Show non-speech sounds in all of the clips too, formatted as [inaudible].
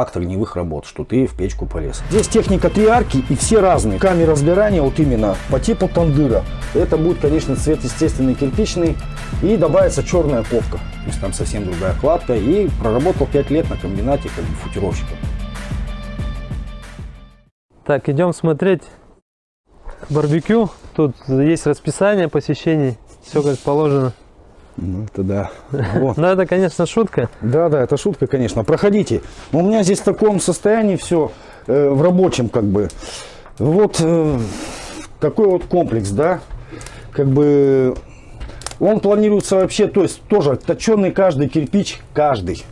акт огневых работ, что ты в печку полез. Здесь техника три арки и все разные. Камера сгорания вот именно по типу тандыра. Это будет, конечно, цвет естественный кирпичный и добавится черная ковка. То есть там совсем другая кладка и проработал 5 лет на комбинате как бы футировщиком. Так, идем смотреть барбекю. Тут есть расписание посещений, все как положено. Ну, это да. [laughs] Вот. Ну, это, конечно, шутка. Да, да, это шутка, конечно. Проходите. У меня здесь в таком состоянии все, э, в рабочем, как бы. Вот э, такой вот комплекс, да. Как бы он планируется вообще, то есть тоже точенный каждый кирпич, каждый.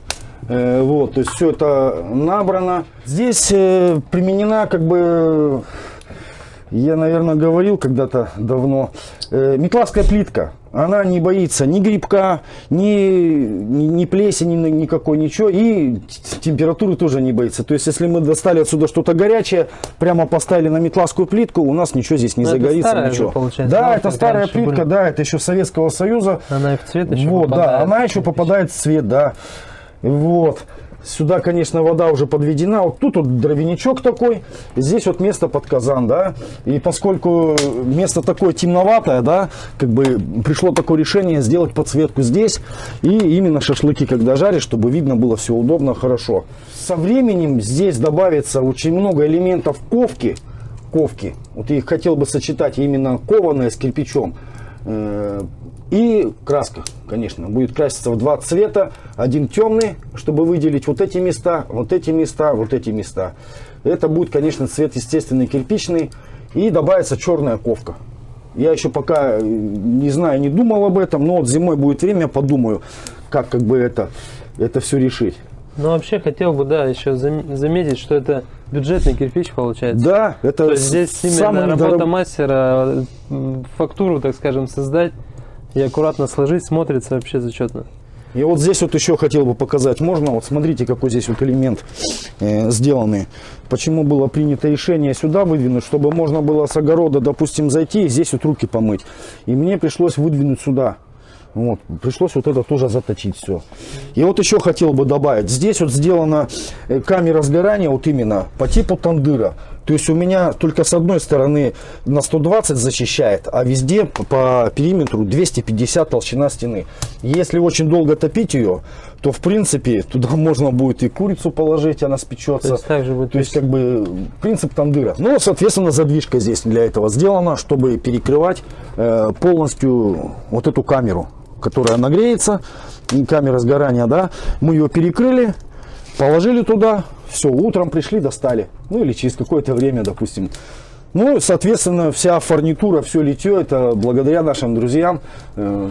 Э, вот, то есть все это набрано. Здесь э, применена как бы я, наверное, говорил когда-то давно, э, метлавская плитка, она не боится ни грибка, ни, ни, ни плесени никакой, ничего, и температуры тоже не боится. То есть, если мы достали отсюда что-то горячее, прямо поставили на метлавскую плитку, у нас ничего здесь не Но загорится, ничего. Же, да, ну, это старая плитка, были. да, это еще Советского Союза. Она и в цвет еще вот, попадает. Да, она еще попадает в цвет, да. Вот. Сюда, конечно, вода уже подведена. Вот тут вот дровяничок такой. Здесь вот место под казан, да. И поскольку место такое темноватое, да, как бы пришло такое решение сделать подсветку здесь. И именно шашлыки, когда жаришь, чтобы видно было все удобно, хорошо. Со временем здесь добавится очень много элементов ковки. Ковки. Вот я их хотел бы сочетать именно кованое с кирпичом. Э, и краска, конечно, будет краситься в два цвета. Один темный, чтобы выделить вот эти места, вот эти места, вот эти места. Это будет, конечно, цвет естественный, кирпичный. И добавится черная ковка. Я еще пока э, не знаю, не думал об этом, но вот зимой будет время, подумаю, как как бы это, это все решить. Ну, вообще, хотел бы, да, еще заметить, что это бюджетный кирпич получается. Да, это То есть здесь именно работа дорог... мастера, фактуру, так скажем, создать и аккуратно сложить, смотрится вообще зачетно. И вот здесь вот еще хотел бы показать, можно, вот смотрите, какой здесь вот элемент э, сделанный. Почему было принято решение сюда выдвинуть, чтобы можно было с огорода, допустим, зайти и здесь вот руки помыть. И мне пришлось выдвинуть сюда. Вот, пришлось вот это тоже заточить все. И вот еще хотел бы добавить, здесь вот сделана э, камера сгорания вот именно по типу тандыра. То есть у меня только с одной стороны на 120 защищает, а везде по периметру 250 толщина стены. Если очень долго топить ее, то в принципе туда [laughs] можно будет и курицу положить, она спечется. То есть, также будет то есть как бы принцип тандыра. Ну, соответственно, задвижка здесь для этого сделана, чтобы перекрывать э, полностью вот эту камеру которая нагреется, камера сгорания, да, мы ее перекрыли, положили туда, все, утром пришли, достали, ну или через какое-то время, допустим. Ну, соответственно, вся фурнитура, все литье, это благодаря нашим друзьям, э,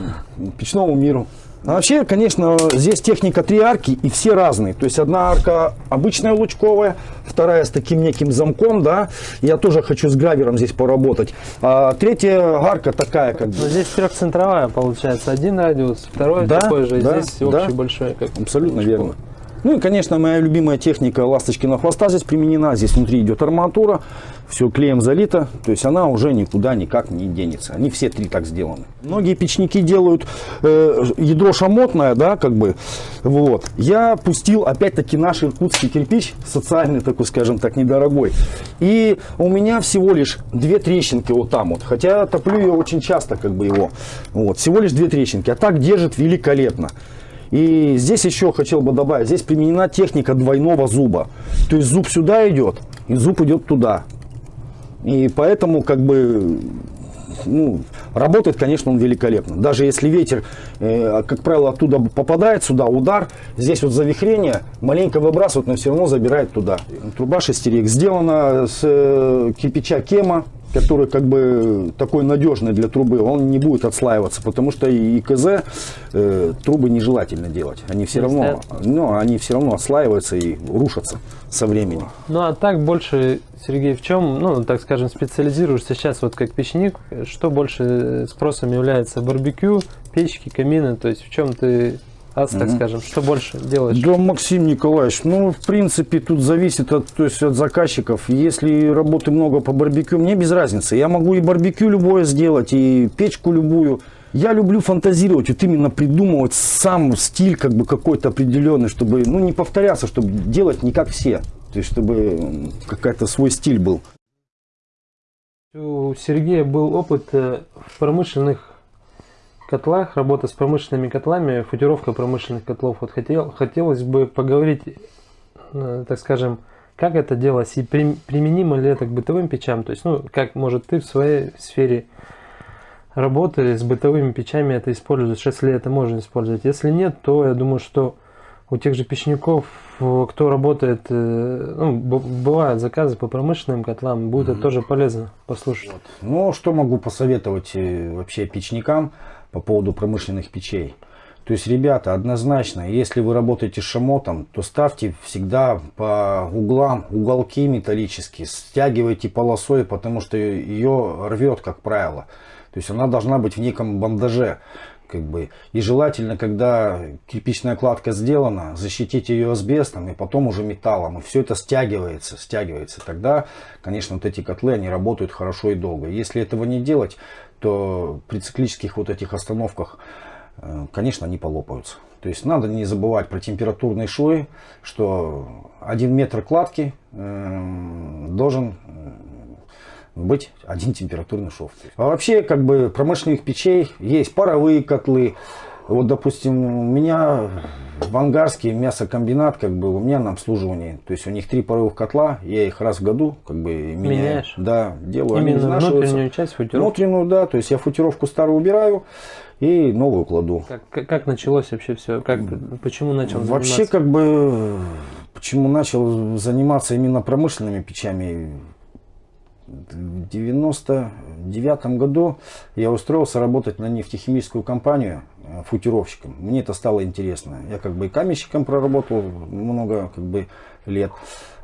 печному миру. А вообще, конечно, здесь техника три арки и все разные. То есть одна арка обычная лучковая, вторая с таким неким замком, да. Я тоже хочу с гравером здесь поработать. А третья арка такая как бы. Но здесь трехцентровая получается. Один радиус, второй да, такой же. Да, здесь да, общий большой. Как Абсолютно верно. Ну и, конечно, моя любимая техника ласточкина хвоста здесь применена. Здесь внутри идет арматура, все клеем залито, то есть она уже никуда никак не денется. Они все три так сделаны. Многие печники делают э, ядро шамотное, да, как бы, вот. Я пустил опять-таки наш иркутский кирпич, социальный такой, скажем так, недорогой. И у меня всего лишь две трещинки вот там вот, хотя топлю я очень часто, как бы его, вот, всего лишь две трещинки, а так держит великолепно. И здесь еще хотел бы добавить, здесь применена техника двойного зуба. То есть зуб сюда идет, и зуб идет туда. И поэтому как бы ну, работает, конечно, он великолепно. Даже если ветер, э, как правило, оттуда попадает сюда, удар, здесь вот завихрение, маленько выбрасывает, но все равно забирает туда. Труба шестерик сделана с э, кирпича кема, который как бы такой надежный для трубы, он не будет отслаиваться, потому что и КЗ э, трубы нежелательно делать. Они все равно, ну, они все равно отслаиваются и рушатся со временем. Ну а так больше, Сергей, в чем, ну так скажем, специализируешься сейчас вот как печник, что больше спросом является барбекю, печки, камины, то есть в чем ты ас, так угу. скажем, что больше делаешь? Да, Максим Николаевич, ну, в принципе, тут зависит от, то есть, от заказчиков. Если работы много по барбекю, мне без разницы. Я могу и барбекю любое сделать, и печку любую. Я люблю фантазировать, вот именно придумывать сам стиль как бы какой-то определенный, чтобы, ну, не повторяться, чтобы делать не как все. То есть, чтобы какой-то свой стиль был. У Сергея был опыт э, в промышленных котлах, работа с промышленными котлами, футировка промышленных котлов. Вот хотел, хотелось бы поговорить, э, так скажем, как это делалось и при- применимо ли это к бытовым печам. То есть, ну, как, может, ты в своей сфере работы с бытовыми печами это используешь, если это можно использовать. Если нет, то я думаю, что у тех же печников, э, кто работает, э, ну, бывают заказы по промышленным котлам, будет это тоже полезно послушать. Ну, что могу посоветовать э, вообще печникам по поводу промышленных печей? То есть, ребята, однозначно, если вы работаете шамотом, то ставьте всегда по углам уголки металлические, стягивайте полосой, потому что ее рвет, как правило. То есть она должна быть в неком бандаже. Как бы. И желательно, когда кирпичная кладка сделана, защитить ее асбестом и потом уже металлом. И все это стягивается, стягивается. Тогда, конечно, вот эти котлы, они работают хорошо и долго. Если этого не делать, то при циклических вот этих остановках, э, конечно, они полопаются. То есть надо не забывать про температурные швы, что один метр кладки э, должен э, быть один температурный шов. А вообще, как бы, промышленных печей есть паровые котлы. Вот, допустим, у меня в Ангарске мясокомбинат, как бы, у меня на обслуживании. То есть у них три паровых котла, я их раз в году, как бы, меняю. Меняешь? Да, делаю. они Именно изнашиваются. внутреннюю часть футировки. Внутреннюю, да, то есть я футировку старую убираю и новую кладу. Как, как, как началось вообще все? Как, почему начал Вообще, заниматься? как бы, почему начал заниматься именно промышленными печами, в 99 году я устроился работать на нефтехимическую компанию э, футировщиком. Мне это стало интересно. Я как бы и каменщиком проработал много как бы, лет.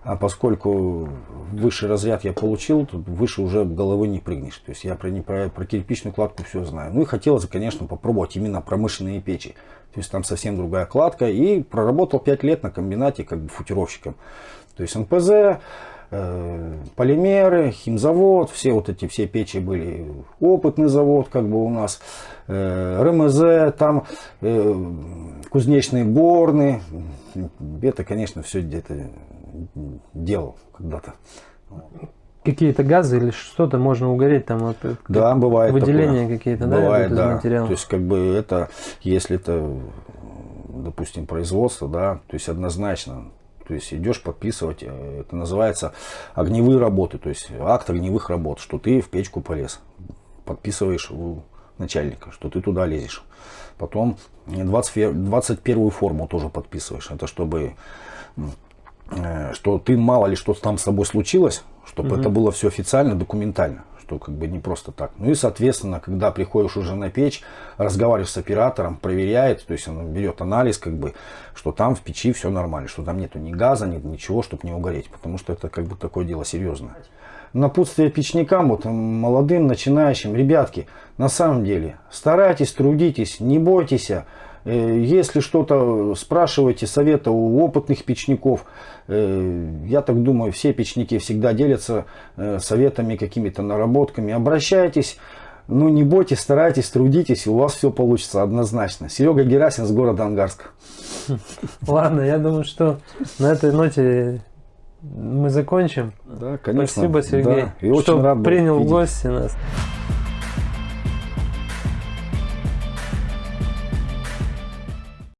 А поскольку высший разряд я получил, тут выше уже головы не прыгнешь. То есть я про, про, про кирпичную кладку все знаю. Ну и хотелось, конечно, попробовать именно промышленные печи. То есть там совсем другая кладка. И проработал 5 лет на комбинате как бы футировщиком. То есть НПЗ, полимеры, химзавод, все вот эти все печи были. Опытный завод как бы у нас, э, РМЗ, там э, кузнечные горны. Это, конечно, все где-то делал когда-то. Какие-то газы или что-то можно угореть там? Вот, э, Да, бывает Выделения какие-то, да, Бывает, да. материала? То есть, как бы это, если это, допустим, производство, да, то есть однозначно, то есть идешь подписывать, э, это называется огневые работы, то есть акт огневых работ, что ты в печку полез, подписываешь у начальника, что ты туда лезешь. Потом 20, 21 форму тоже подписываешь, это чтобы э, что ты мало ли что там с тобой случилось, чтобы это было все официально, документально, что как бы не просто так. Ну и соответственно, когда приходишь уже на печь, разговариваешь с оператором, проверяет, то есть он берет анализ, как бы, что там в печи все нормально, что там нету ни газа, ни ничего, чтобы не угореть, потому что это как бы такое дело серьезное. Напутствие печникам, вот молодым, начинающим, ребятки, на самом деле, старайтесь, трудитесь, не бойтесь, Э, Если что-то спрашиваете совета у опытных печников, э, я так думаю, все печники всегда делятся э, советами, какими-то наработками. Обращайтесь, ну не бойтесь, старайтесь, трудитесь, и у вас все получится однозначно. Серега Герасин с города Ангарска. [laughs] Ладно, я думаю, что на этой ноте мы закончим. Да, конечно. Спасибо, Сергей, Да, и очень что рад принял в гости нас.